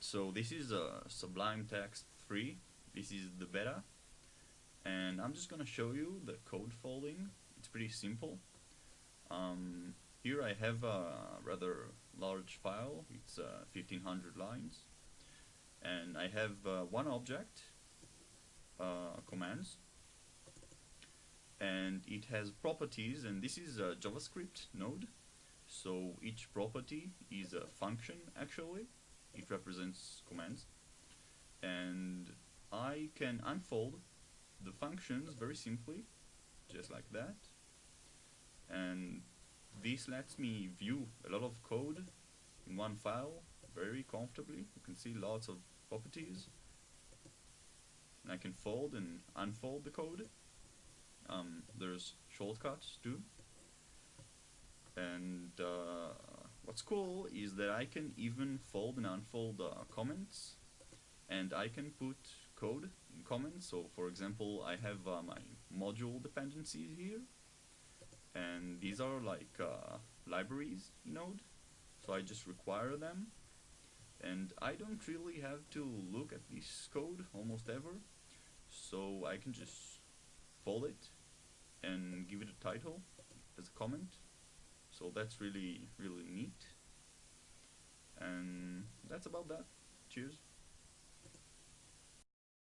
So this is uh, Sublime Text 3. This is the beta. And I'm just gonna show you the code folding. It's pretty simple. Um, here I have a rather large file. It's uh, 1500 lines. And I have uh, one object, uh, commands, and it has properties and this is a JavaScript node so each property is a function actually it represents commands. And I can unfold the functions very simply just like that. And this lets me view a lot of code in one file very comfortably. You can see lots of properties. And I can fold and unfold the code. Um, there's shortcuts too. And what's cool is that I can even fold and unfold uh, comments and I can put code in comments. So for example I have uh, my module dependencies here and these are like uh, libraries Node. So I just require them and I don't really have to look at this code almost ever. So I can just fold it and give it a title as a comment so that's really really neat. And that's about that. Cheers